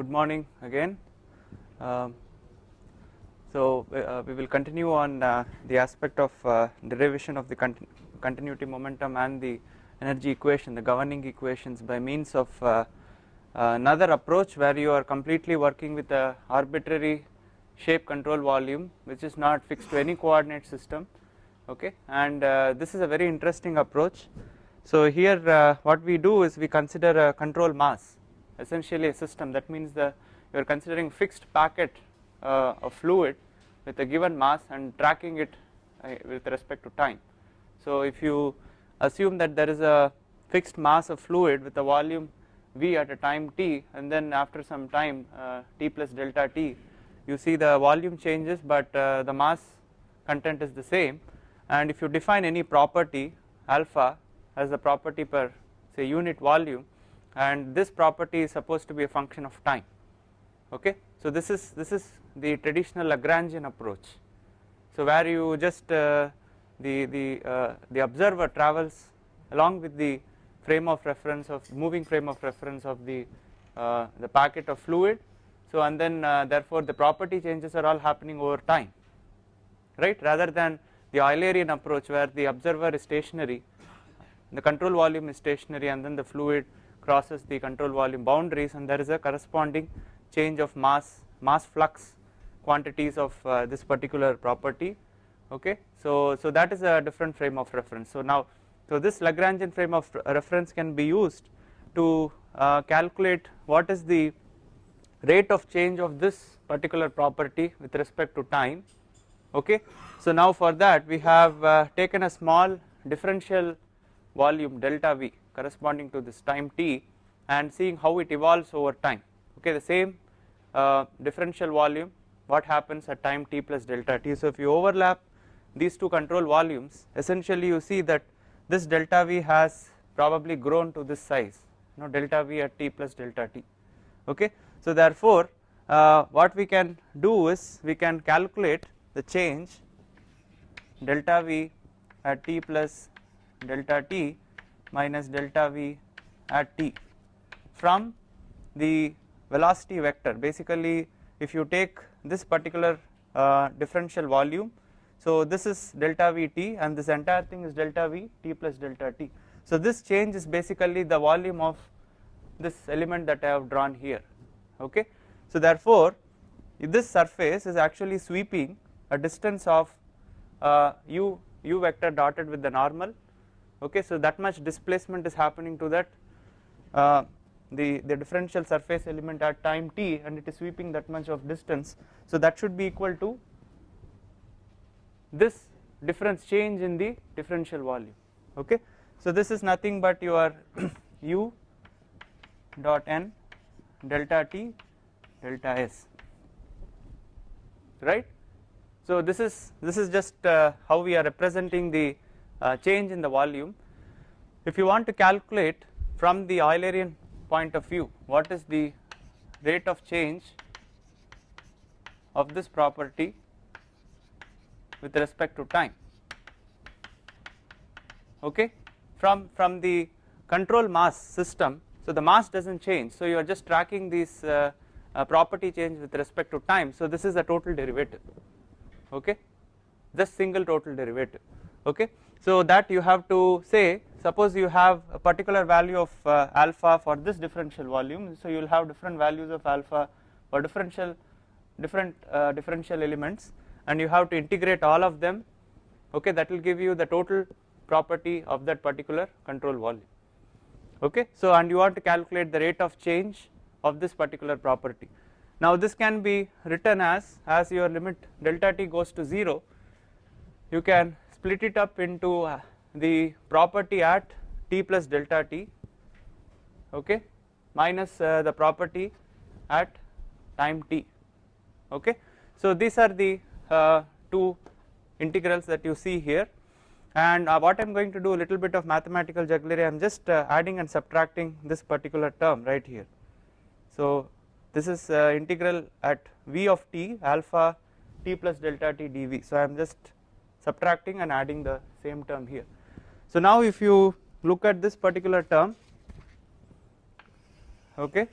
good morning again. Um, so uh, we will continue on uh, the aspect of uh, derivation of the continu continuity momentum and the energy equation, the governing equations by means of uh, another approach where you are completely working with a arbitrary shape control volume which is not fixed to any coordinate system okay and uh, this is a very interesting approach. So here uh, what we do is we consider a control mass essentially a system that means the you are considering fixed packet uh, of fluid with a given mass and tracking it uh, with respect to time. So if you assume that there is a fixed mass of fluid with a volume v at a time t and then after some time uh, t plus delta t you see the volume changes but uh, the mass content is the same and if you define any property alpha as the property per say unit volume and this property is supposed to be a function of time. Okay? So this is this is the traditional Lagrangian approach. So where you just uh, the the uh, the observer travels along with the frame of reference of moving frame of reference of the uh, the packet of fluid. So and then uh, therefore the property changes are all happening over time. Right? Rather than the Eulerian approach where the observer is stationary the control volume is stationary and then the fluid crosses the control volume boundaries and there is a corresponding change of mass mass flux quantities of uh, this particular property. Okay? So so that is a different frame of reference. So now so this Lagrangian frame of reference can be used to uh, calculate what is the rate of change of this particular property with respect to time. Okay? So now for that we have uh, taken a small differential volume delta v corresponding to this time t and seeing how it evolves over time. Okay the same uh, differential volume what happens at time t plus delta t. So if you overlap these two control volumes essentially you see that this delta v has probably grown to this size you know delta v at t plus delta t. Okay so therefore uh, what we can do is we can calculate the change delta v at t plus delta t minus delta v at t from the velocity vector. Basically if you take this particular uh, differential volume so this is delta v t and this entire thing is delta v t plus delta t. So this change is basically the volume of this element that I have drawn here. Okay? So therefore if this surface is actually sweeping a distance of uh, u u vector dotted with the normal okay so that much displacement is happening to that uh, the the differential surface element at time t and it is sweeping that much of distance. So that should be equal to this difference change in the differential volume. Okay so this is nothing but your u dot n delta t delta s right? So this is this is just uh, how we are representing the uh, change in the volume. If you want to calculate from the Eulerian point of view what is the rate of change of this property with respect to time? Okay? From from the control mass system so the mass does not change so you are just tracking these uh, uh, property change with respect to time. So this is a total derivative. Okay? Just single total derivative. Okay so that you have to say suppose you have a particular value of uh, alpha for this differential volume. So you will have different values of alpha for differential different uh, differential elements and you have to integrate all of them. Okay that will give you the total property of that particular control volume. Okay so and you want to calculate the rate of change of this particular property. Now this can be written as as your limit delta t goes to 0 you can split it up into uh, the property at t plus delta t okay? Minus uh, the property at time t okay? So these are the uh, two integrals that you see here. And uh, what I am going to do a little bit of mathematical jugglery I am just uh, adding and subtracting this particular term right here. So this is uh, integral at v of t alpha t plus delta t dv. So I am just subtracting and adding the same term here. So now if you look at this particular term okay.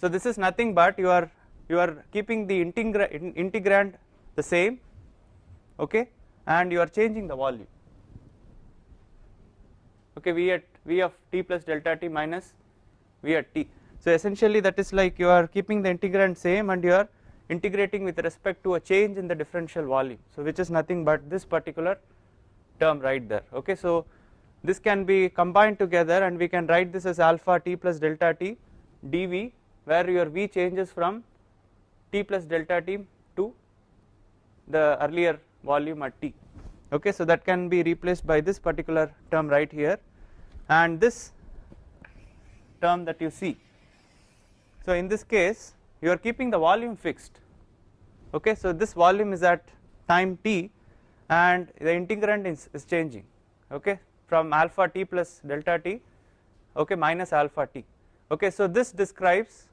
So this is nothing but you are you are keeping the integra integrand the same okay and you are changing the volume. Okay v at v of t plus delta t minus v at t. So essentially that is like you are keeping the integrand same and you are integrating with respect to a change in the differential volume. So which is nothing but this particular term right there. Okay so this can be combined together and we can write this as alpha t plus delta t dv where your v changes from t plus delta t to the earlier volume at t. Okay so that can be replaced by this particular term right here. And this term that you see. So in this case you are keeping the volume fixed. Okay so this volume is at time t and the integrand is, is changing. Okay from alpha t plus delta t okay minus alpha t. Okay so this describes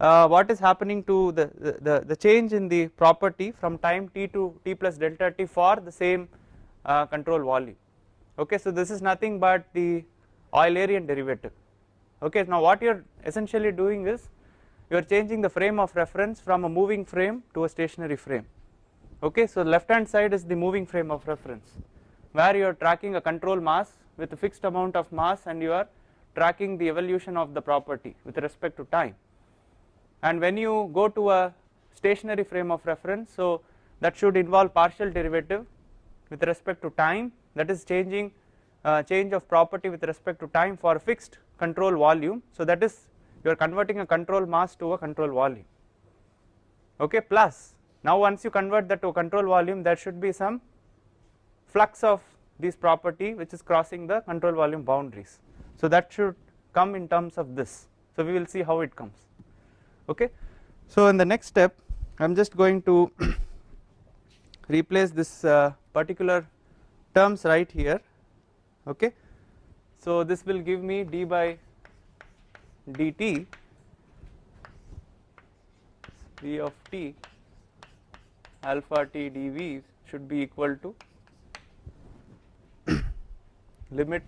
uh, what is happening to the, the, the change in the property from time t to t plus delta t for the same uh, control volume. Okay so this is nothing but the Eulerian derivative. Okay now what you are essentially doing is you are changing the frame of reference from a moving frame to a stationary frame. Okay so left hand side is the moving frame of reference where you are tracking a control mass with a fixed amount of mass and you are tracking the evolution of the property with respect to time. And when you go to a stationary frame of reference so that should involve partial derivative with respect to time. That is changing uh, change of property with respect to time for fixed control volume. So that is you are converting a control mass to a control volume. Okay plus now once you convert that to a control volume there should be some flux of this property which is crossing the control volume boundaries. So that should come in terms of this. So we will see how it comes. Okay? So in the next step I am just going to replace this uh, particular terms right here. Okay? So this will give me d by dt v of t alpha t dv should be equal to limit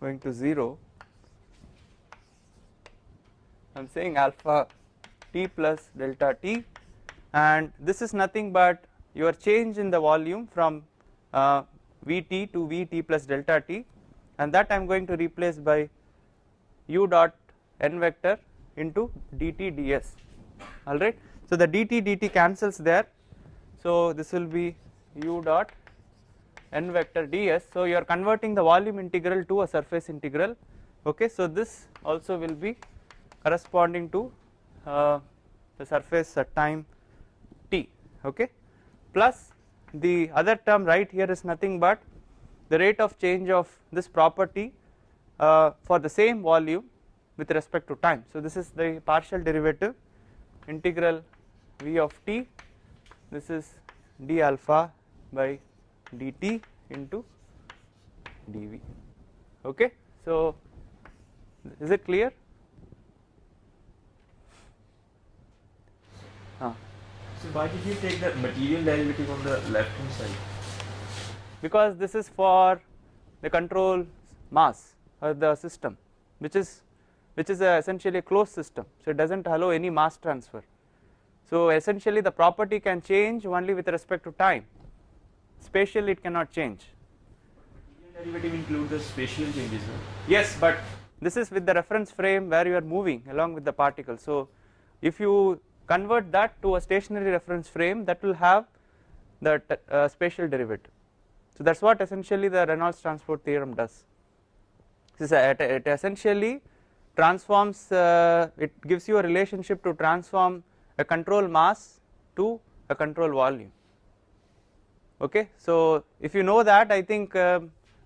going to 0 I am saying alpha t plus delta t and this is nothing but your change in the volume from uh, Vt to Vt plus delta t and that I am going to replace by u dot n vector into dt ds. Alright. So the dt dt cancels there. So this will be u dot n vector ds. So you are converting the volume integral to a surface integral. Okay? So this also will be corresponding to uh, the surface at time t. Okay? Plus the other term right here is nothing but the rate of change of this property uh, for the same volume with respect to time. So this is the partial derivative integral v of t this is d alpha by dt into dv okay. So is it clear? Ah. So why did you take the material derivative on the left hand side? Because this is for the control mass of the system which is which is a essentially a closed system so it does not allow any mass transfer. So essentially the property can change only with respect to time spatially it cannot change. Derivative include the spatial changes. Yes but this is with the reference frame where you are moving along with the particle so if you convert that to a stationary reference frame that will have the uh, spatial derivative. So that is what essentially the Reynolds transport theorem does. It essentially transforms uh, it gives you a relationship to transform a control mass to a control volume okay. So if you know that I think uh,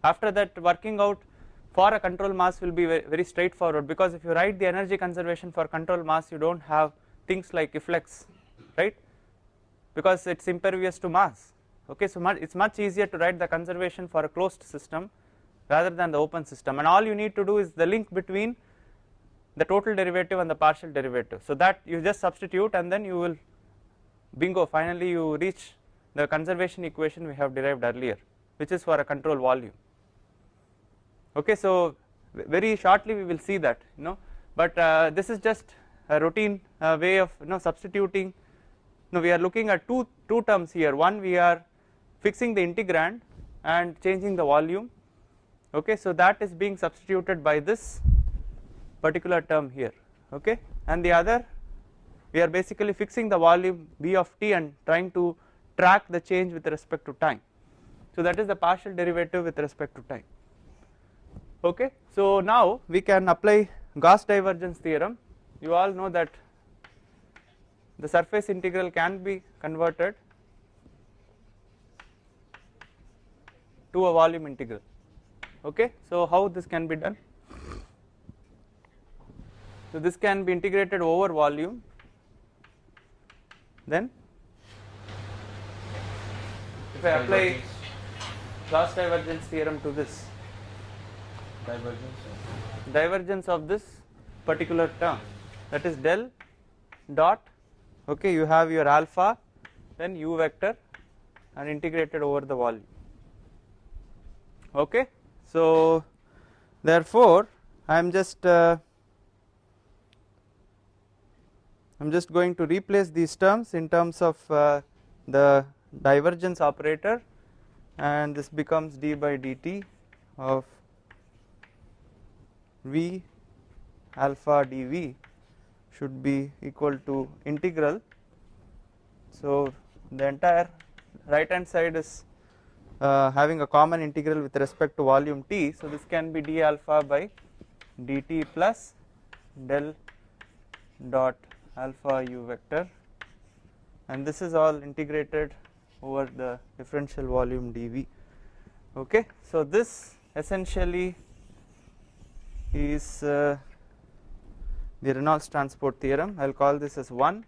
after that working out for a control mass will be very, very straightforward because if you write the energy conservation for control mass you do not have things like efflux right because it is impervious to mass okay so it is much easier to write the conservation for a closed system rather than the open system. And all you need to do is the link between the total derivative and the partial derivative. So that you just substitute and then you will bingo finally you reach the conservation equation we have derived earlier which is for a control volume. Okay so very shortly we will see that you know. But uh, this is just a routine uh, way of you know substituting. Now we are looking at two two terms here. One we are fixing the integrand and changing the volume. Okay so that is being substituted by this particular term here. Okay and the other we are basically fixing the volume v of t and trying to track the change with respect to time. So that is the partial derivative with respect to time. Okay so now we can apply Gauss divergence theorem. You all know that the surface integral can be converted to a volume integral. Okay? So how this can be done? So this can be integrated over volume then if I apply Gauss divergence theorem to this Divergence. divergence of this particular term that is del dot okay you have your alpha then u vector and integrated over the volume okay. So therefore I am just uh, I am just going to replace these terms in terms of uh, the divergence operator and this becomes d by dt of v alpha dv should be equal to integral. So the entire right hand side is uh, having a common integral with respect to volume t. So this can be d alpha by dt plus del dot alpha u vector. And this is all integrated over the differential volume dv okay. So this essentially is uh, the Reynolds transport theorem. I will call this as 1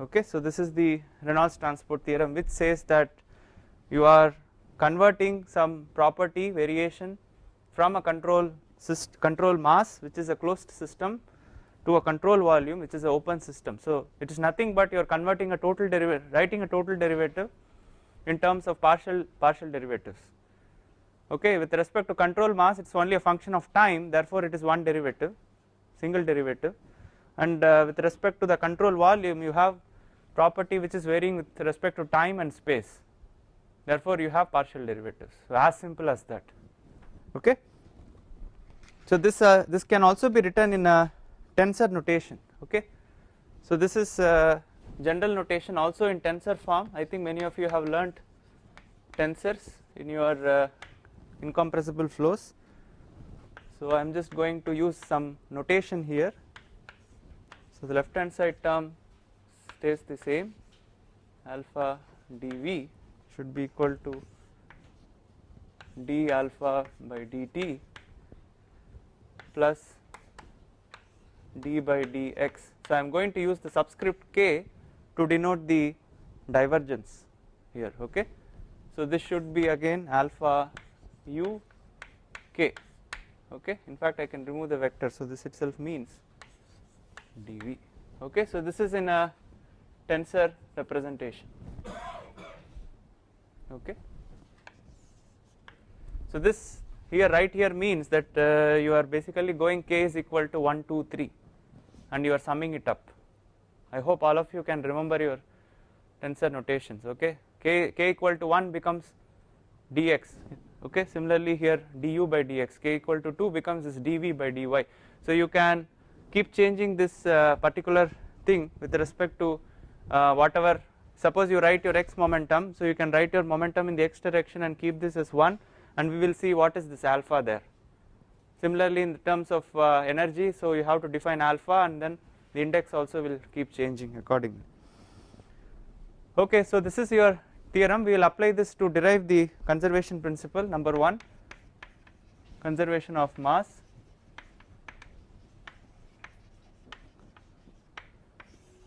okay. So this is the Reynolds transport theorem which says that you are converting some property variation from a control control mass which is a closed system to a control volume which is an open system. So it is nothing but you are converting a total derivative writing a total derivative in terms of partial partial derivatives. Okay with respect to control mass it is only a function of time therefore it is one derivative single derivative. And uh, with respect to the control volume you have property which is varying with respect to time and space therefore you have partial derivatives. So as simple as that. Okay? So this uh, this can also be written in a tensor notation. Okay? So this is uh, general notation also in tensor form. I think many of you have learnt tensors in your uh, incompressible flows. So i am just going to use some notation here. So the left hand side term stays the same. Alpha dv should be equal to d alpha by dt plus d by dx. So, I am going to use the subscript k to denote the divergence here okay. So, this should be again alpha u k okay in fact I can remove the vector so this itself means dv okay. So, this is in a tensor representation okay. So, this here right here means that uh, you are basically going k is equal to 1 2 3 and you are summing it up. I hope all of you can remember your tensor notations okay? K, k equal to 1 becomes dx okay? Similarly here du by dx k equal to 2 becomes this dv by dy. So you can keep changing this uh, particular thing with respect to uh, whatever suppose you write your x momentum so you can write your momentum in the x direction and keep this as 1 and we will see what is this alpha there Similarly, in terms of uh, energy, so you have to define alpha and then the index also will keep changing accordingly. Okay, so this is your theorem. We will apply this to derive the conservation principle number 1, conservation of mass.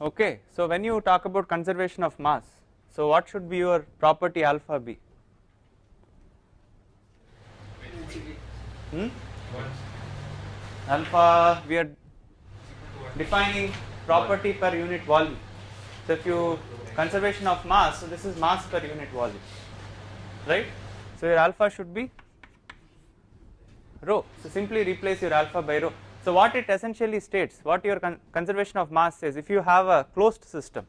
Okay, so when you talk about conservation of mass, so what should be your property alpha be? Hmm? alpha we are defining property per unit volume so if you conservation of mass so this is mass per unit volume right so your alpha should be rho. So simply replace your alpha by rho. So what it essentially states, what your con conservation of mass says, if you have a closed system,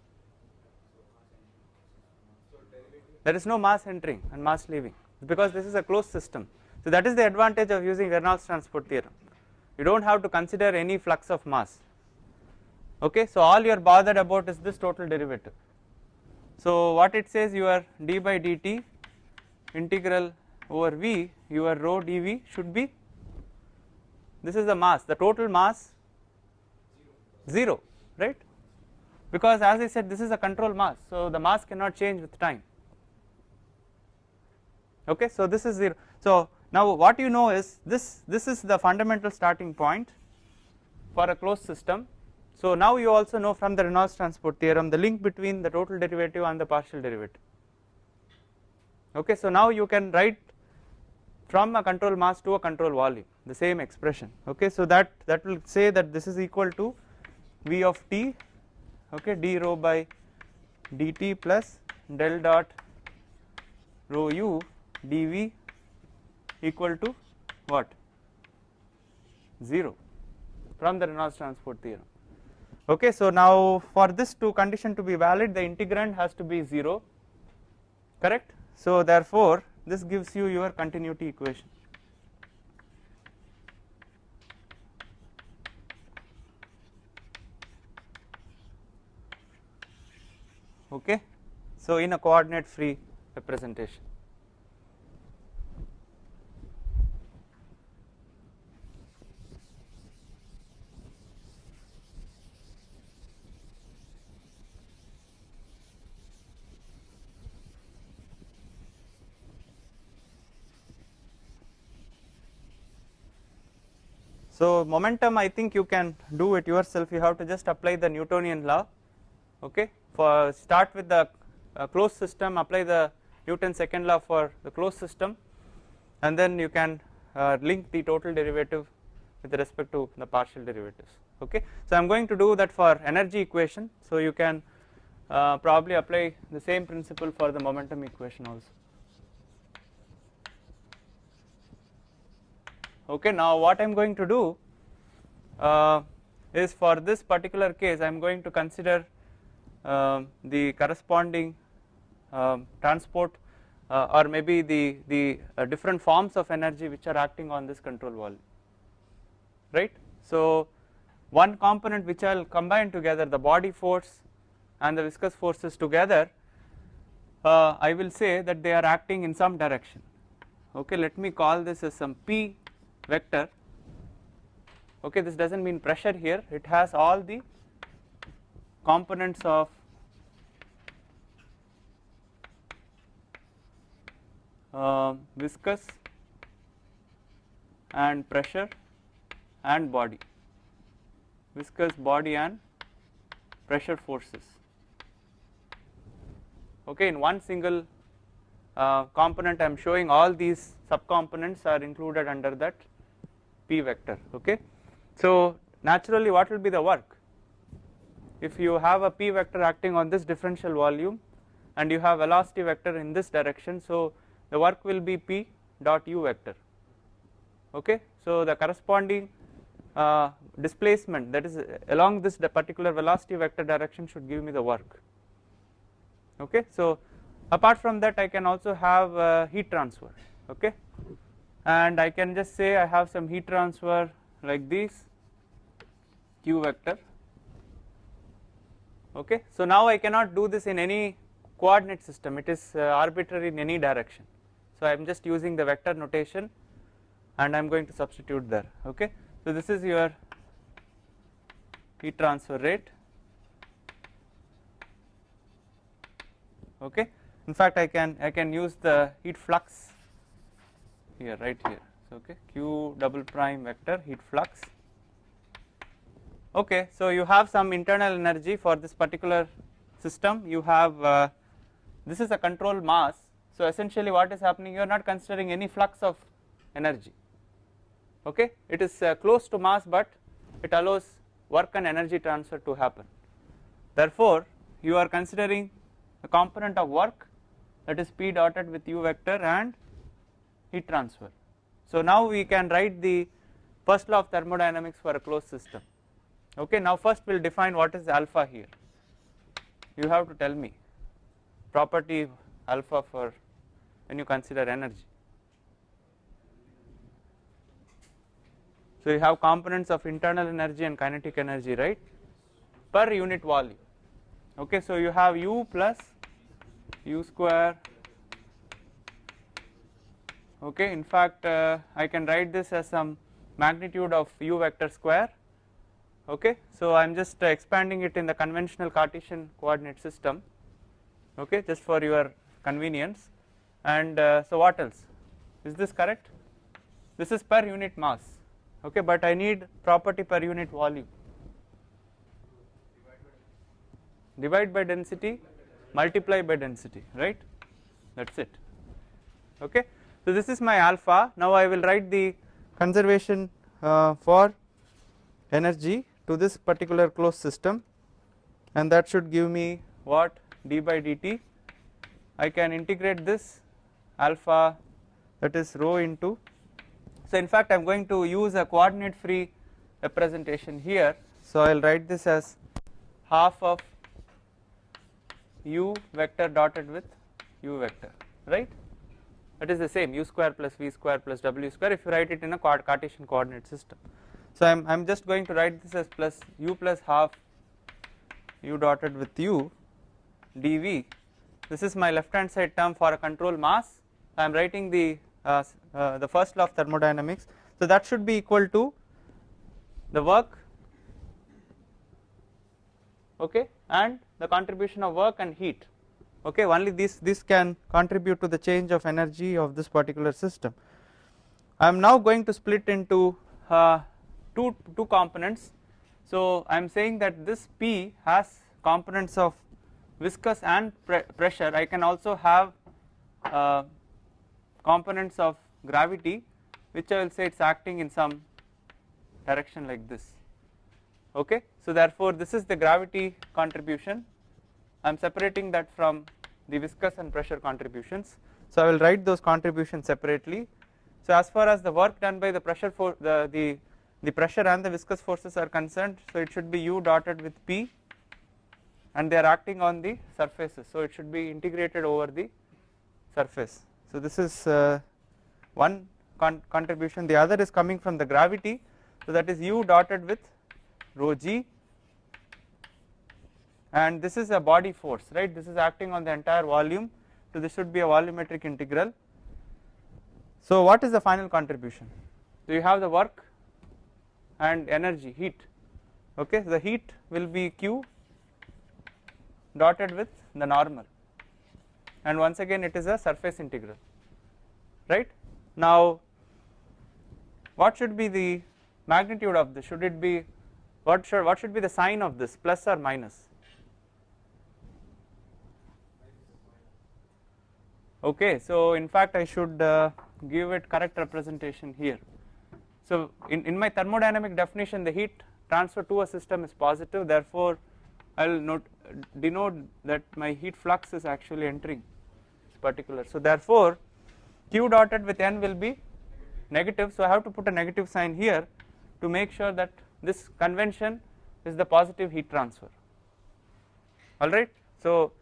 there is no mass entering and mass leaving because this is a closed system. So that is the advantage of using Reynolds transport theorem. You don't have to consider any flux of mass. Okay, so all you are bothered about is this total derivative. So what it says your d by dt integral over v your rho dv should be this is the mass the total mass? 0 right? Because as I said this is a control mass so the mass cannot change with time. Okay so this is 0 so now what you know is this this is the fundamental starting point for a closed system. So now you also know from the Reynolds transport theorem the link between the total derivative and the partial derivative. Okay, so now you can write from a control mass to a control volume the same expression. Okay, so that that will say that this is equal to V of t, okay, d rho by dt plus del dot rho u dv equal to what 0 from the Reynolds transport theorem. Okay, so now for this two condition to be valid, the integrand has to be 0, correct? So therefore, this gives you your continuity equation. Okay, so in a coordinate free representation. So momentum I think you can do it yourself you have to just apply the Newtonian law okay for start with the uh, closed system apply the Newton second law for the closed system and then you can uh, link the total derivative with respect to the partial derivatives okay. So I am going to do that for energy equation so you can uh, probably apply the same principle for the momentum equation also. Okay now what I am going to do uh, is for this particular case I am going to consider uh, the corresponding uh, transport or maybe the the uh, different forms of energy which are acting on this control volume right? So one component which I will combine together the body force and the viscous forces together uh, I will say that they are acting in some direction. Okay let me call this as some p vector. Okay this does not mean pressure here. It has all the components of uh, viscous and pressure and body. Viscous body and pressure forces. Okay in one single uh, component I am showing all these subcomponents are included under that p vector okay. So naturally what will be the work if you have a p vector acting on this differential volume and you have velocity vector in this direction so the work will be p dot u vector okay. So the corresponding uh, displacement that is along this particular velocity vector direction should give me the work okay. So apart from that I can also have uh, heat transfer okay and I can just say I have some heat transfer like this q vector. Okay. So now I cannot do this in any coordinate system. It is uh, arbitrary in any direction. So I am just using the vector notation and I am going to substitute there. Okay. So this is your heat transfer rate. Okay? In fact I can I can use the heat flux here right here. So okay q double prime vector heat flux. Okay so you have some internal energy for this particular system. You have uh, this is a control mass. So essentially what is happening you are not considering any flux of energy. Okay it is uh, close to mass but it allows work and energy transfer to happen. Therefore you are considering a component of work that is p dotted with u vector and heat transfer So now we can write the first law of thermodynamics for a closed system. Okay, now first we will define what is alpha here. You have to tell me property alpha for when you consider energy. So you have components of internal energy and kinetic energy, right? Per unit volume. Okay, so you have U plus U square. Okay, in fact, uh, I can write this as some magnitude of U vector square. Okay, so I am just uh, expanding it in the conventional Cartesian coordinate system. Okay, just for your convenience. And uh, so what else? Is this correct? This is per unit mass. Okay, but I need property per unit volume. Divide by density, multiply by density, right? That's it. Okay, so this is my alpha. Now I will write the conservation uh, for energy to this particular closed system, and that should give me what d by dt. I can integrate this alpha that is rho into. So in fact I am going to use a coordinate free representation here. So I will write this as half of u vector dotted with u vector right that is the same u square plus v square plus w square if you write it in a Cartesian coordinate system. So I am I am just going to write this as plus u plus half u dotted with u dv. This is my left hand side term for a control mass. I am writing the uh, uh, the first law of thermodynamics. So that should be equal to the work okay and the contribution of work and heat okay only this this can contribute to the change of energy of this particular system. I am now going to split into uh, two two components. So I am saying that this P has components of viscous and pre pressure. I can also have uh, components of gravity which I will say it is acting in some direction like this. Okay? So therefore this is the gravity contribution. I am separating that from the viscous and pressure contributions. So I will write those contributions separately. So as far as the work done by the pressure for the the the pressure and the viscous forces are concerned so it should be u dotted with p and they are acting on the surfaces. So it should be integrated over the surface. So this is uh, one con contribution. The other is coming from the gravity. So that is u dotted with rho g and this is a body force right? This is acting on the entire volume. So this should be a volumetric integral. So what is the final contribution? So you have the work and energy heat. Okay? So the heat will be q dotted with the normal. And once again it is a surface integral right? Now what should be the magnitude of this? Should it be what should what should be the sign of this plus or minus okay so in fact I should uh, give it correct representation here. So in, in my thermodynamic definition the heat transfer to a system is positive. Therefore I will note denote that my heat flux is actually entering this particular. So therefore q dotted with n will be negative. So I have to put a negative sign here to make sure that this convention is the positive heat transfer. Alright so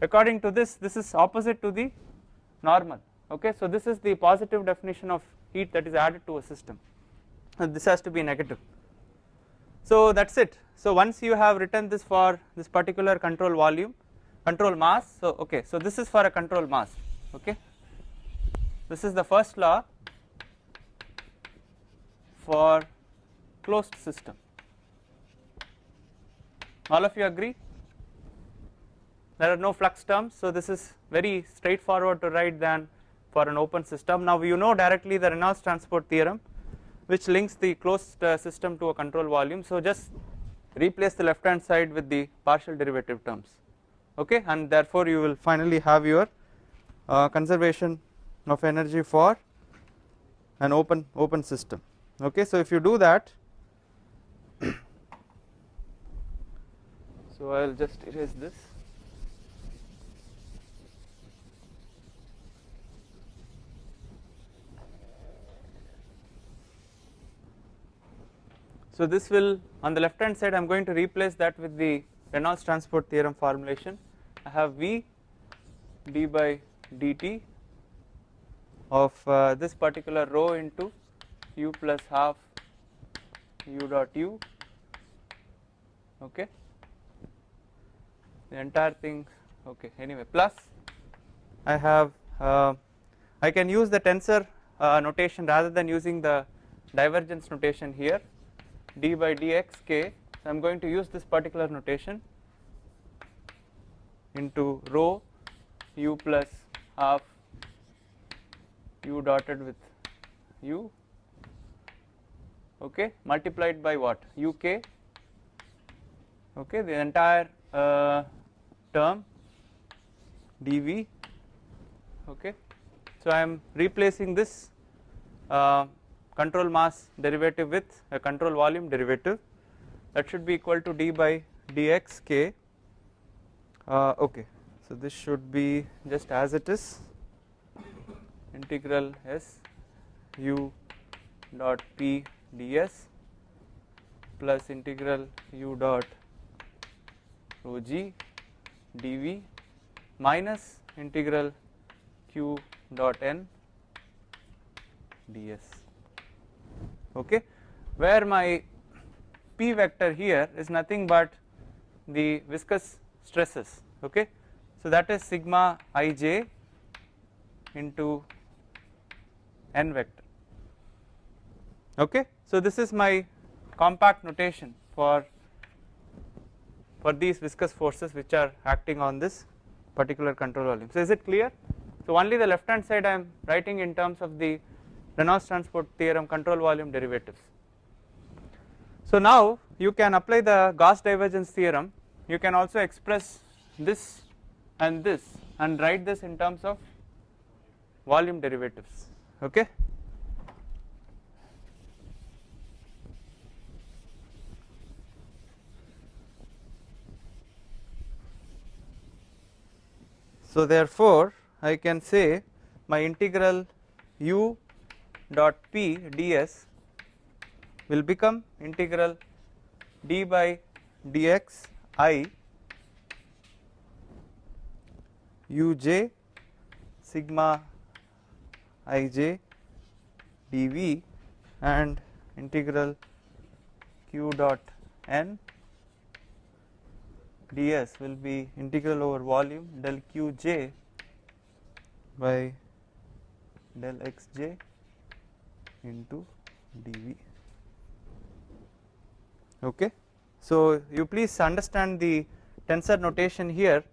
according to this this is opposite to the normal. Okay so this is the positive definition of heat that is added to a system. And this has to be negative. So that is it. So once you have written this for this particular control volume control mass so okay so this is for a control mass okay? This is the first law for closed system. All of you agree there are no flux terms so this is very straightforward to write than for an open system. Now you know directly the Reynolds transport theorem which links the closed uh, system to a control volume. So just replace the left hand side with the partial derivative terms okay? And therefore you will finally have your uh, conservation of energy for an open open system okay? So if you do that so I will just erase this So this will on the left hand side I am going to replace that with the Reynolds transport theorem formulation. I have V d by dt of uh, this particular rho into u plus half u dot u okay? The entire thing okay anyway plus I have uh, I can use the tensor uh, notation rather than using the divergence notation here d by dx k so I am going to use this particular notation into rho u plus half u dotted with u okay multiplied by what? Uk okay the entire uh, term dv okay. So I am replacing this uh, control mass derivative with a control volume derivative that should be equal to d by dx k. Uh, okay so this should be just as it is integral s u dot p ds plus integral u dot rho g dv minus integral q dot n ds okay? Where my p vector here is nothing but the viscous stresses. Okay? So that is sigma ij into n vector. Okay? So this is my compact notation for for these viscous forces which are acting on this particular control volume. So is it clear? So only the left hand side I am writing in terms of the Reynolds transport theorem control volume derivatives. So now you can apply the Gauss divergence theorem. You can also express this and this and write this in terms of volume derivatives. Okay? So therefore I can say my integral u dot p ds will become integral d by dx i uj sigma ij dv and integral q dot n ds will be integral over volume del qj by del xj into dv. Okay? So you please understand the tensor notation here.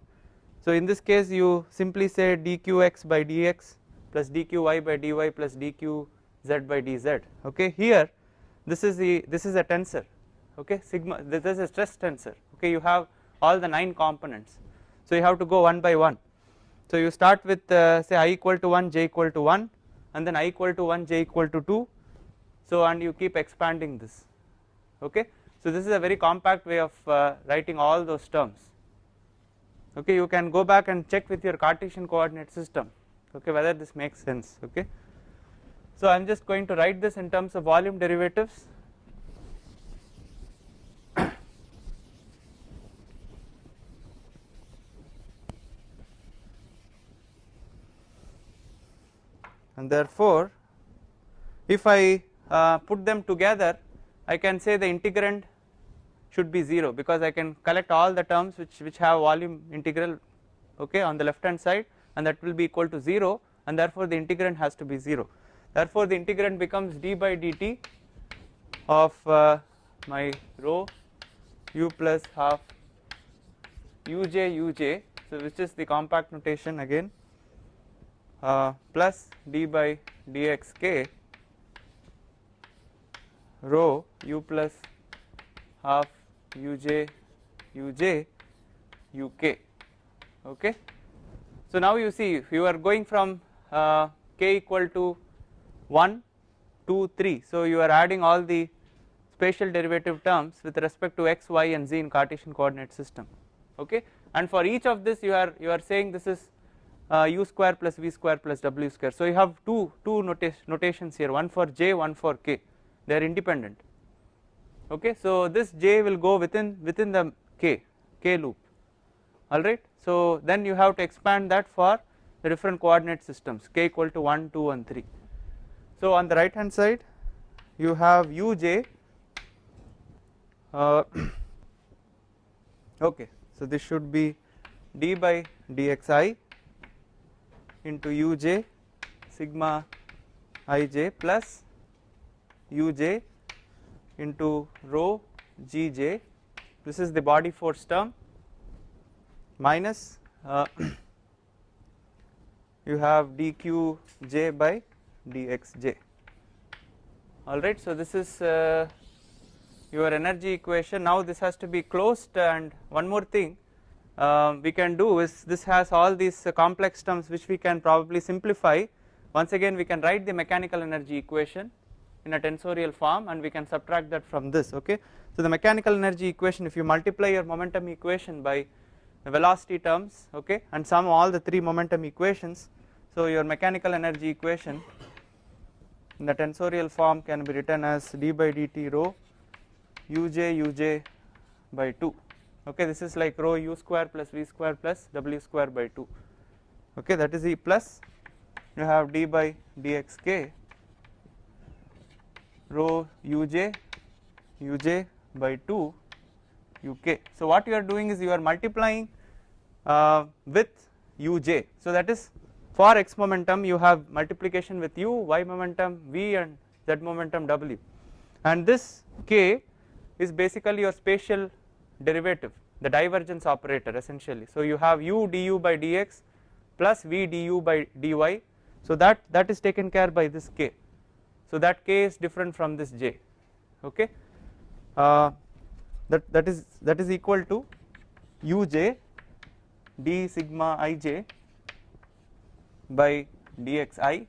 So in this case you simply say dqx by dx plus dqy by dy plus dqz by dz. Okay? Here this is the this is a tensor. Okay? Sigma this is a stress tensor. Okay? You have all the 9 components. So you have to go one by one. So you start with uh, say i equal to 1 j equal to 1 and then i equal to 1 j equal to 2 so and you keep expanding this. Okay? So this is a very compact way of uh, writing all those terms. Okay? You can go back and check with your Cartesian coordinate system. Okay? Whether this makes sense. Okay? So I am just going to write this in terms of volume derivatives therefore if I uh, put them together I can say the integrand should be 0 because I can collect all the terms which, which have volume integral okay on the left hand side and that will be equal to 0 and therefore the integrand has to be 0 therefore the integrand becomes d by dt of uh, my rho u plus half uj uj so which is the compact notation again uh, plus d by dx k rho u plus half uj uj uk okay? So now you see if you are going from uh, k equal to 1 2 3 so you are adding all the spatial derivative terms with respect to x y and z in Cartesian coordinate system. Okay? And for each of this you are you are saying this is uh, u square plus v square plus w square. So you have two two nota notations here one for j one for k. They are independent. Okay? So this j will go within within the k k loop. Alright? So then you have to expand that for the different coordinate systems k equal to 1 2 and 3 so on the right hand side you have uj uh, okay. So this should be d by dxi into uj sigma ij plus uj into rho gj this is the body force term minus uh, you have dqj by dxj alright so this is uh, your energy equation. Now this has to be closed and one more thing um, we can do is this has all these complex terms which we can probably simplify. Once again we can write the mechanical energy equation in a tensorial form and we can subtract that from this okay? So the mechanical energy equation if you multiply your momentum equation by the velocity terms okay and sum all the three momentum equations so your mechanical energy equation in the tensorial form can be written as d by dt rho uj uj by 2 okay this is like rho u square plus v square plus w square by 2 okay that is e plus. You have d by dxk rho uj uj by 2 uk. So what you are doing is you are multiplying uh, with uj. So that is for x momentum you have multiplication with u y momentum v and z momentum w. And this k is basically your spatial derivative the divergence operator essentially. So you have u du by dx plus v du by dy so that that is taken care by this k. So that k is different from this j. Okay? Uh, that that is that is equal to uj d sigma ij by dxi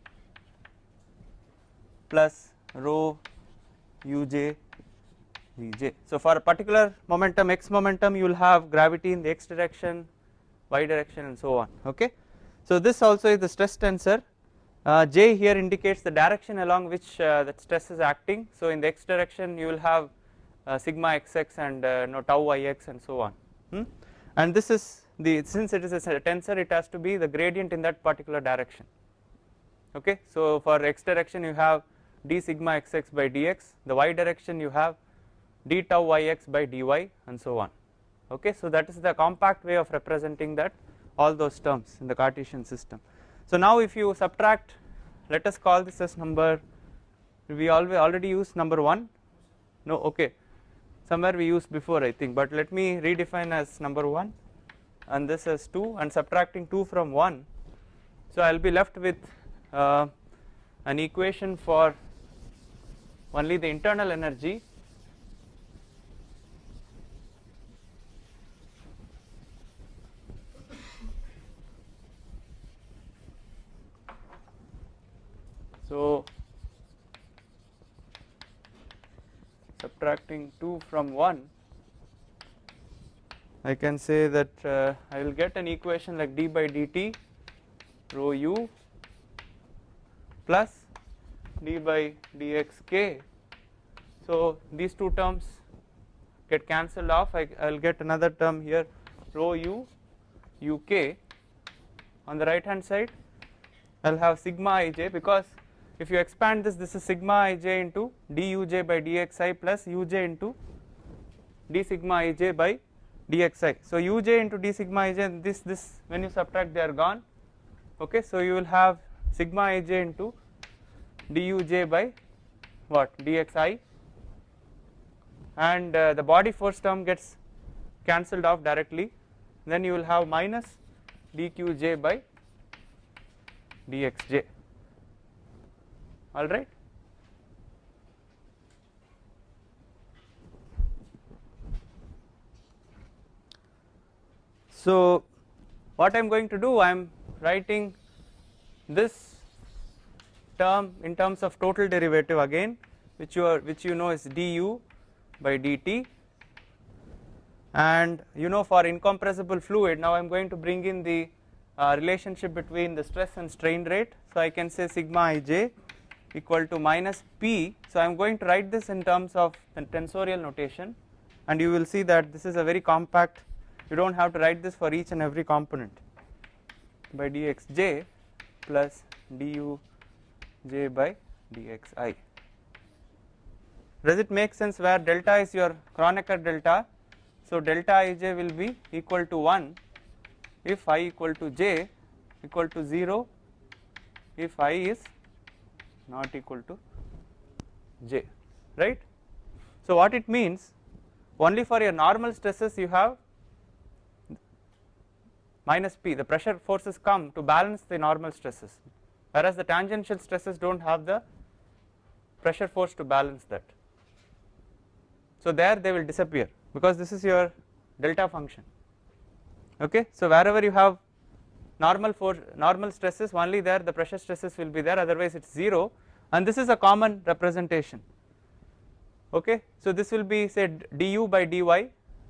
plus rho uj vj so for a particular momentum x momentum you will have gravity in the x direction y direction and so on okay so this also is the stress tensor uh, J here indicates the direction along which uh, that stress is acting. So in the x direction you will have uh, sigma xx and uh, no tau yx and so on. Hmm? And this is the since it is a tensor it has to be the gradient in that particular direction. Okay, so for x direction you have d sigma xx by dx, the y direction you have d tau yx by dy and so on. Okay, so that is the compact way of representing that all those terms in the Cartesian system. So now if you subtract let us call this as number we always already use number 1 no okay somewhere we used before I think but let me redefine as number 1 and this as 2 and subtracting 2 from 1 so I will be left with uh, an equation for only the internal energy So subtracting 2 from 1 I can say that uh, I will get an equation like d by dt rho u plus d by dxk so these two terms get cancelled off. I will get another term here rho u uk on the right hand side I will have sigma ij because if you expand this this is sigma ij into duj by dxi plus uj into d sigma ij by dxi. So uj into d sigma ij this this when you subtract they are gone. Okay so you will have sigma ij into duj by what? dxi. And uh, the body force term gets cancelled off directly. Then you will have minus dqj by dxj all right. So what I am going to do I am writing this term in terms of total derivative again which you are which you know is du by dt. And you know for incompressible fluid now I am going to bring in the uh, relationship between the stress and strain rate. So I can say sigma ij equal to minus p. So I am going to write this in terms of tensorial notation and you will see that this is a very compact you do not have to write this for each and every component by dxj plus du j by dxi. Does it make sense where delta is your Kronecker delta? So delta ij will be equal to 1 if i equal to j equal to 0 if i is not equal to j right. So what it means only for your normal stresses you have minus p the pressure forces come to balance the normal stresses whereas the tangential stresses do not have the pressure force to balance that. So there they will disappear because this is your delta function okay. So wherever you have normal force normal stresses only there the pressure stresses will be there otherwise it is 0 and this is a common representation. Okay. So this will be say du by dy.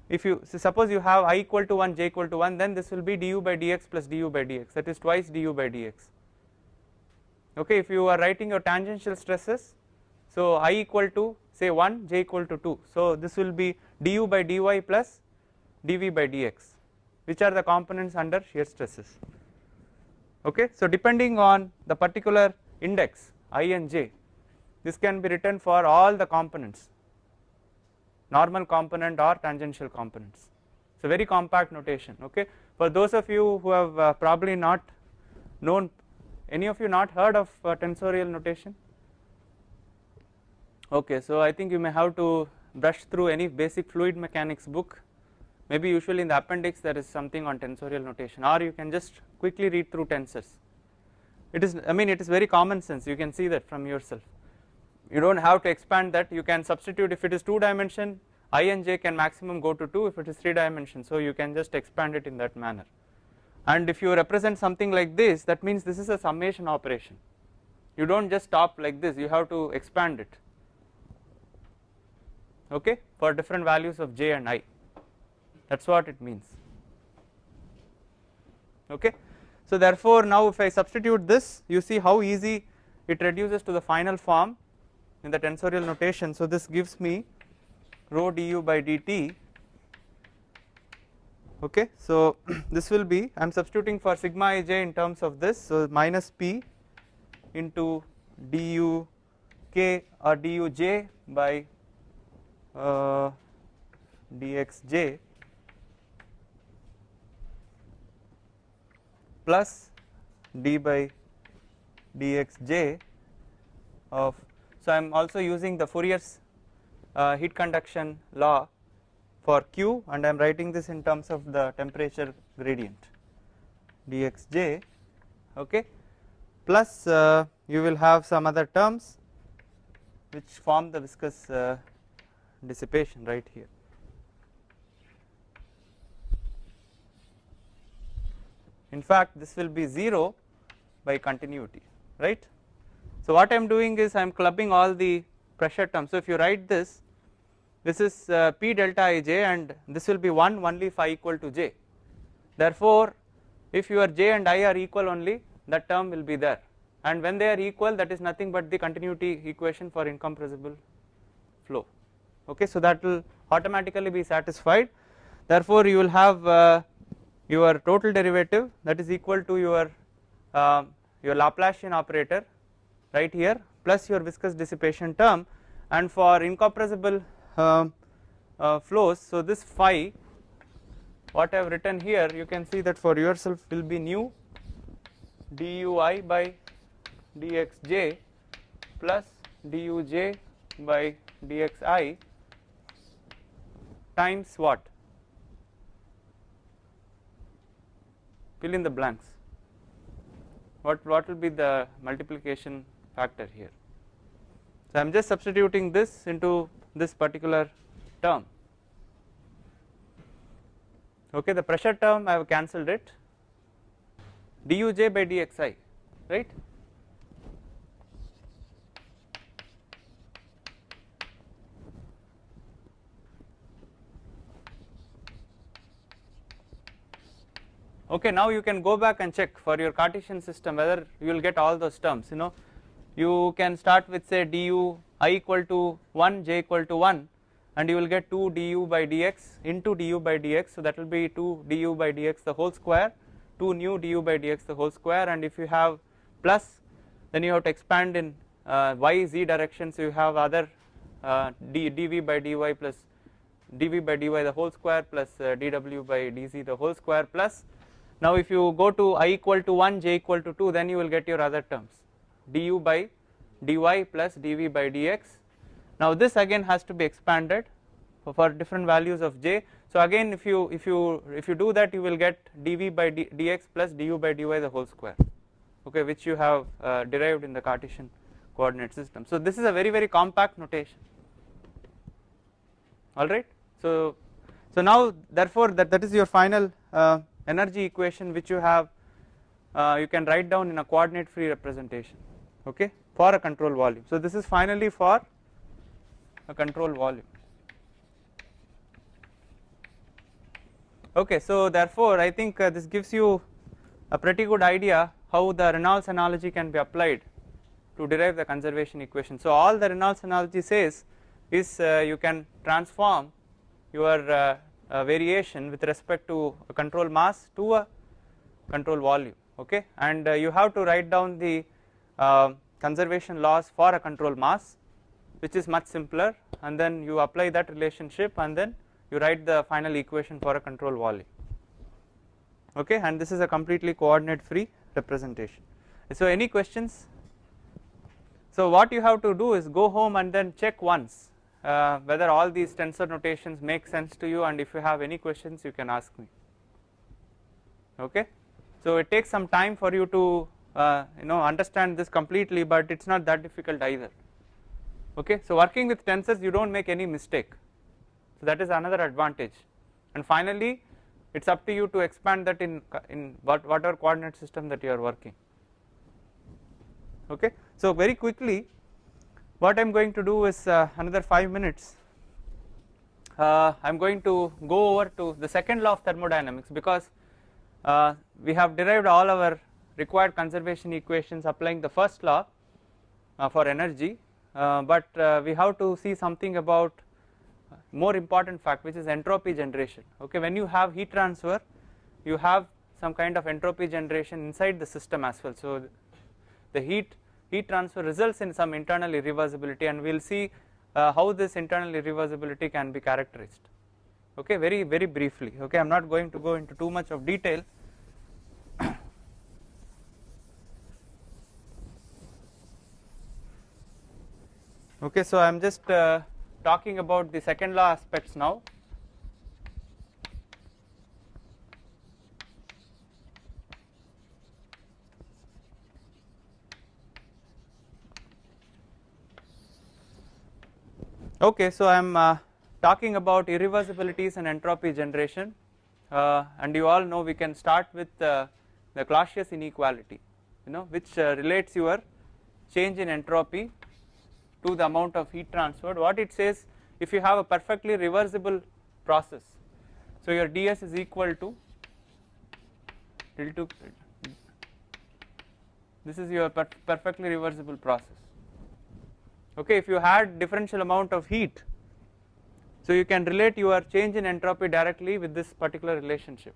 If you so suppose you have i equal to 1 j equal to 1 then this will be du by dx plus du by dx. That is twice du by dx. Okay? If you are writing your tangential stresses so i equal to say 1 j equal to 2 so this will be du by dy plus dv by dx which are the components under shear stresses okay? So depending on the particular index i and j this can be written for all the components. Normal component or tangential components. A very compact notation okay? For those of you who have uh, probably not known any of you not heard of uh, tensorial notation? Okay so i think you may have to brush through any basic fluid mechanics book maybe usually in the appendix there is something on tensorial notation or you can just quickly read through tensors. It is i mean it is very common sense. You can see that from yourself. You do not have to expand that. You can substitute. If it is 2 dimension i and j can maximum go to 2 if it is 3 dimension so you can just expand it in that manner. And if you represent something like this that means this is a summation operation. You do not just stop like this. You have to expand it. Okay? For different values of j and i that is what it means. Okay. So therefore now if I substitute this you see how easy it reduces to the final form in the tensorial notation. So this gives me rho du by dt. Okay? So this will be I am substituting for sigma ij in terms of this. So minus p into du k or du j by uh, dxj plus d by dxj of so I am also using the Fourier's uh, heat conduction law for Q and I am writing this in terms of the temperature gradient dxj okay? Plus uh, you will have some other terms which form the viscous uh, dissipation right here in fact this will be 0 by continuity right so what I am doing is I am clubbing all the pressure terms. So if you write this, this is uh, P delta Ij and this will be 1 only if I equal to j. Therefore, if your j and i are equal only that term will be there and when they are equal that is nothing but the continuity equation for incompressible flow okay. So that will automatically be satisfied therefore you will have uh, your total derivative that is equal to your uh, your Laplacian operator right here plus your viscous dissipation term. And for incompressible uh, uh, flows so this phi what I have written here you can see that for yourself will be nu dui by dxj plus duj by dxi times what fill in the blanks. What what will be the multiplication factor here. So I am just substituting this into this particular term. Okay the pressure term I have cancelled it. duj by dxi right okay now you can go back and check for your Cartesian system whether you will get all those terms you know. You can start with say du i equal to 1 j equal to 1 and you will get 2 du by dx into du by dx. So that will be 2 du by dx the whole square 2 nu du by dx the whole square. And if you have plus then you have to expand in uh, y z direction. So you have other uh, d, dv by dy plus dv by dy the whole square plus uh, dw by dz the whole square plus now if you go to i equal to 1 j equal to 2 then you will get your other terms. Du by dy plus dv by dx. Now this again has to be expanded for, different values of j. So again if you if you if you do that you will get dv by d, dx plus du by dy the whole square okay which you have uh, derived in the Cartesian coordinate system. So this is a very very compact notation. Alright so so now therefore that that is your final uh, energy equation which you have uh, you can write down in a coordinate free representation okay for a control volume. So this is finally for a control volume. Okay so therefore I think uh, this gives you a pretty good idea how the Reynolds analogy can be applied to derive the conservation equation. So all the Reynolds analogy says is uh, you can transform your uh, variation with respect to a control mass to a control volume okay? And uh, you have to write down the uh, conservation laws for a control mass which is much simpler and then you apply that relationship and then you write the final equation for a control volume okay? And this is a completely coordinate free representation. So any questions? So what you have to do is go home and then check once uh, whether all these tensor notations make sense to you and if you have any questions you can ask me. Okay? So it takes some time for you to uh, you know understand this completely but it's not that difficult either. Okay? So working with tensors you don't make any mistake. So that is another advantage. And finally it's up to you to expand that in in what whatever coordinate system that you are working. Okay? So very quickly what I am going to do is uh, another 5 minutes. Uh, I am going to go over to the second law of thermodynamics because uh, we have derived all our required conservation equations applying the first law uh, for energy. Uh, but uh, we have to see something about more important fact which is entropy generation. Okay when you have heat transfer you have some kind of entropy generation inside the system as well. So the heat heat transfer results in some internal irreversibility and we will see uh, how this internal irreversibility can be characterized. Okay very very briefly. Okay I am not going to go into too much of detail. Okay so I am just uh, talking about the second law aspects now okay so I am uh, talking about irreversibilities and entropy generation. Uh, and you all know we can start with uh, the Clausius inequality. You know which uh, relates your change in entropy to the amount of heat transferred. What it says if you have a perfectly reversible process so your ds is equal to to this is your per perfectly reversible process okay if you had differential amount of heat so you can relate your change in entropy directly with this particular relationship.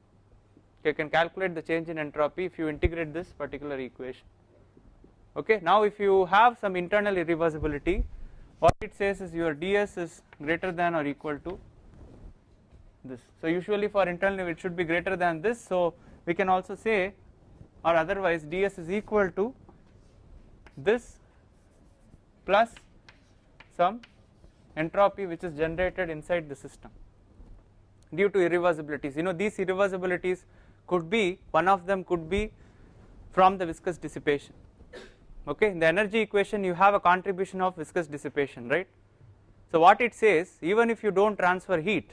You can calculate the change in entropy if you integrate this particular equation. Okay now if you have some internal irreversibility what it says is your ds is greater than or equal to this. So usually for internal it should be greater than this. So we can also say or otherwise ds is equal to this plus some entropy which is generated inside the system due to irreversibilities. You know these irreversibilities could be one of them could be from the viscous dissipation. Okay? In the energy equation you have a contribution of viscous dissipation right? So what it says even if you don't transfer heat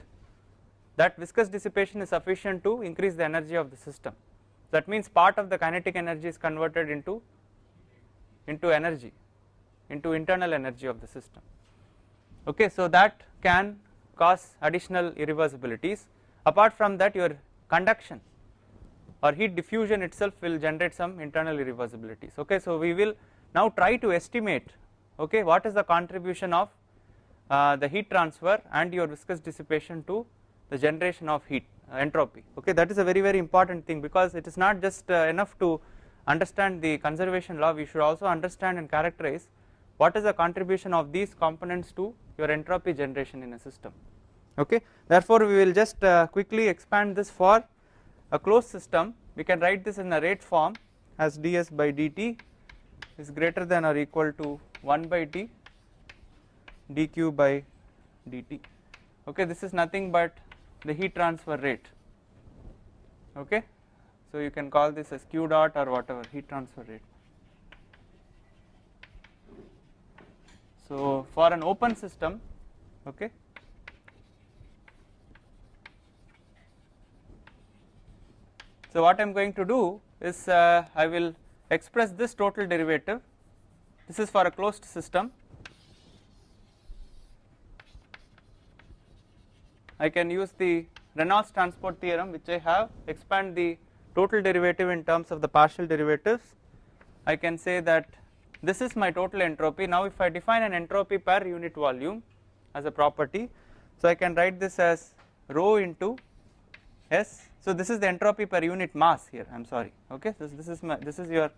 that viscous dissipation is sufficient to increase the energy of the system. That means part of the kinetic energy is converted into into energy into internal energy of the system. Okay so that can cause additional irreversibilities. Apart from that your conduction or heat diffusion itself will generate some internal irreversibilities. Okay so we will now try to estimate okay what is the contribution of uh, the heat transfer and your viscous dissipation to the generation of heat uh, entropy. Okay that is a very very important thing because it is not just uh, enough to understand the conservation law. We should also understand and characterize what is the contribution of these components to your entropy generation in a system? Okay. Therefore we will just uh, quickly expand this for a closed system. We can write this in a rate form as ds by dt is greater than or equal to 1 by t dq by dt. Okay. This is nothing but the heat transfer rate. Okay. So you can call this as q dot or whatever heat transfer rate so for an open system okay. So what i'm going to do is uh, i will express this total derivative. This is for a closed system. I can use the Reynolds transport theorem which I have expand the total derivative in terms of the partial derivatives. I can say that this is my total entropy. Now if I define an entropy per unit volume as a property so I can write this as rho into S. So this is the entropy per unit mass here. I am sorry. Okay? So this is my this is your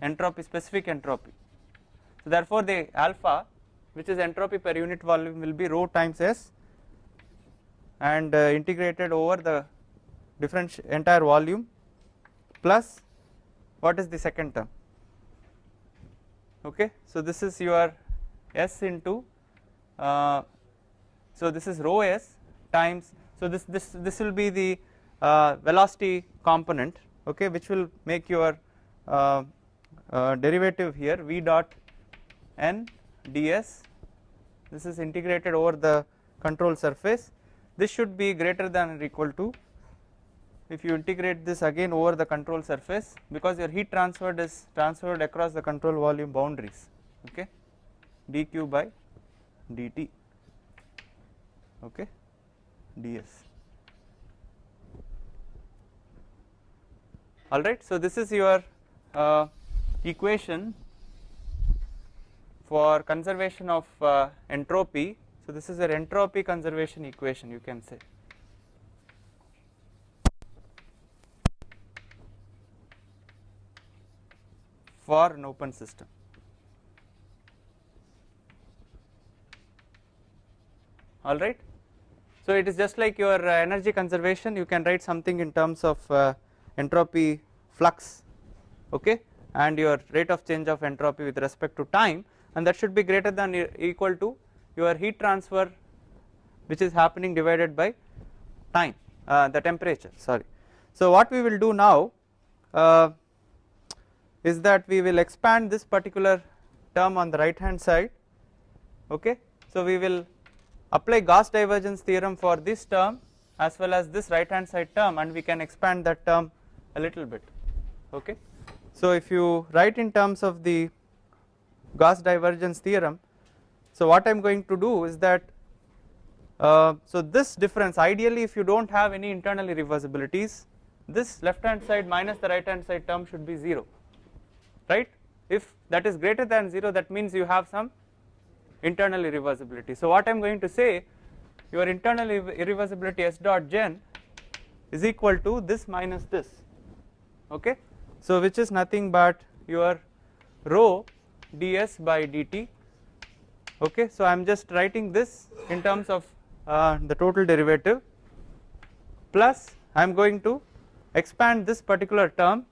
entropy specific entropy. So therefore the alpha which is entropy per unit volume will be rho times S and uh, integrated over the different entire volume plus what is the second term okay? So this is your s into uh, so this is rho s times so this this this will be the uh, velocity component okay which will make your uh, uh derivative here v dot n ds. This is integrated over the control surface. This should be greater than or equal to if you integrate this again over the control surface because your heat transferred is transferred across the control volume boundaries okay? dq by dt okay? ds. Alright so this is your uh, equation for conservation of uh, entropy. So this is your entropy conservation equation you can say. For an open system. Alright. So it is just like your uh, energy conservation you can write something in terms of uh, entropy flux okay and your rate of change of entropy with respect to time and that should be greater than equal to your heat transfer which is happening divided by time uh, the temperature sorry. So what we will do now uh, is that we will expand this particular term on the right hand side okay. So we will apply Gauss divergence theorem for this term as well as this right hand side term and we can expand that term a little bit okay. So if you write in terms of the Gauss divergence theorem so what I am going to do is that uh, so this difference ideally if you do not have any internal irreversibilities this left hand side minus the right hand side term should be 0 right if that is greater than 0 that means you have some internal irreversibility. So what I am going to say your internal irreversibility s dot gen is equal to this minus this okay. So which is nothing but your rho ds by dt okay so I am just writing this in terms of uh, the total derivative plus I am going to expand this particular term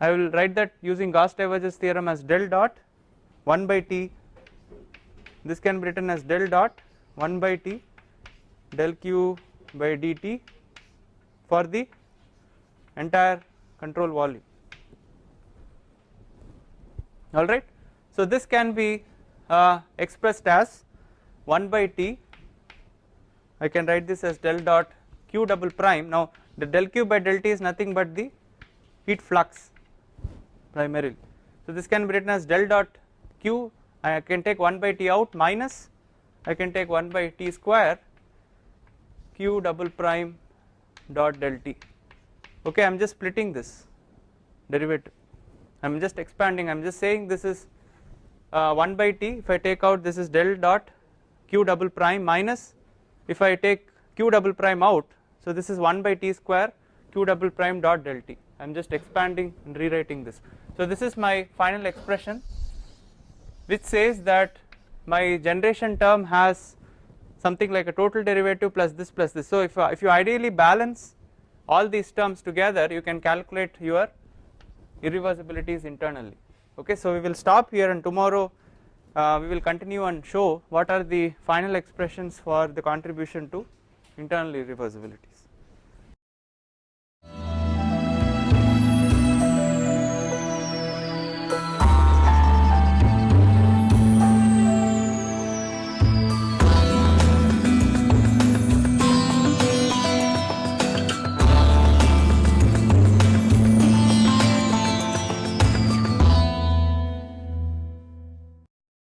I will write that using Gauss divergence theorem as del dot 1 by t. This can be written as del dot 1 by t del q by dt for the entire control volume. Alright. So this can be uh, expressed as 1 by T. I can write this as del dot q double prime. Now the del q by del T is nothing but the heat flux primarily so this can be written as del dot q. I can take 1 by T out minus I can take 1 by T square q double prime dot del T. Okay I am just splitting this derivative. I am just expanding. I am just saying this is uh, 1 by t. If I take out this is del dot q double prime minus if I take q double prime out so this is 1 by t square q double prime dot del t I am just expanding and rewriting this. So this is my final expression which says that my generation term has something like a total derivative plus this plus this. So if, uh, if you ideally balance all these terms together you can calculate your irreversibilities internally. Okay so we will stop here and tomorrow uh, we will continue and show what are the final expressions for the contribution to internal irreversibilities